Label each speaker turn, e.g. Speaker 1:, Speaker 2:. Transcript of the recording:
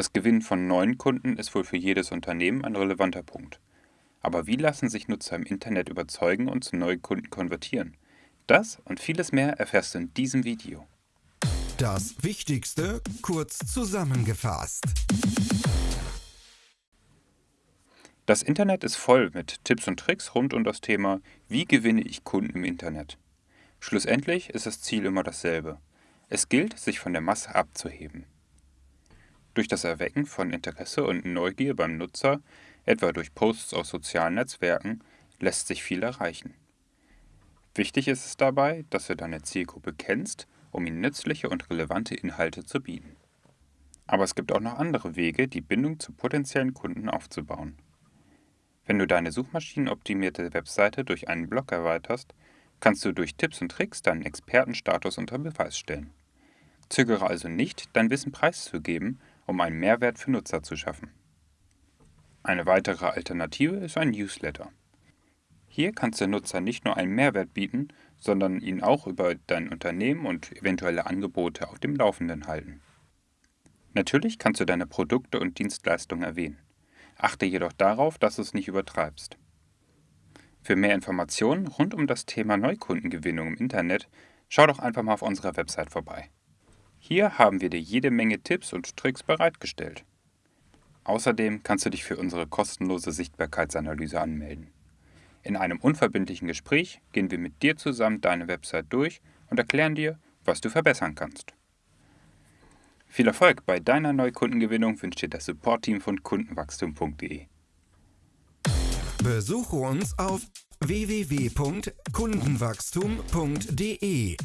Speaker 1: Das Gewinnen von neuen Kunden ist wohl für jedes Unternehmen ein relevanter Punkt. Aber wie lassen sich Nutzer im Internet überzeugen und zu neuen Kunden konvertieren? Das und vieles mehr erfährst du in diesem Video.
Speaker 2: Das Wichtigste kurz zusammengefasst.
Speaker 1: Das Internet ist voll mit Tipps und Tricks rund um das Thema, wie gewinne ich Kunden im Internet. Schlussendlich ist das Ziel immer dasselbe. Es gilt, sich von der Masse abzuheben. Durch das Erwecken von Interesse und Neugier beim Nutzer, etwa durch Posts auf sozialen Netzwerken, lässt sich viel erreichen. Wichtig ist es dabei, dass du deine Zielgruppe kennst, um ihnen nützliche und relevante Inhalte zu bieten. Aber es gibt auch noch andere Wege, die Bindung zu potenziellen Kunden aufzubauen. Wenn du deine suchmaschinenoptimierte Webseite durch einen Blog erweiterst, kannst du durch Tipps und Tricks deinen Expertenstatus unter Beweis stellen. Zögere also nicht, dein Wissen preiszugeben, um einen Mehrwert für Nutzer zu schaffen. Eine weitere Alternative ist ein Newsletter. Hier kannst du Nutzer nicht nur einen Mehrwert bieten, sondern ihn auch über dein Unternehmen und eventuelle Angebote auf dem Laufenden halten. Natürlich kannst du deine Produkte und Dienstleistungen erwähnen. Achte jedoch darauf, dass du es nicht übertreibst. Für mehr Informationen rund um das Thema Neukundengewinnung im Internet, schau doch einfach mal auf unserer Website vorbei. Hier haben wir dir jede Menge Tipps und Tricks bereitgestellt. Außerdem kannst du dich für unsere kostenlose Sichtbarkeitsanalyse anmelden. In einem unverbindlichen Gespräch gehen wir mit dir zusammen deine Website durch und erklären dir, was du verbessern kannst. Viel Erfolg bei deiner Neukundengewinnung wünscht dir das Support-Team von kundenwachstum.de.
Speaker 2: Besuche uns auf www.kundenwachstum.de.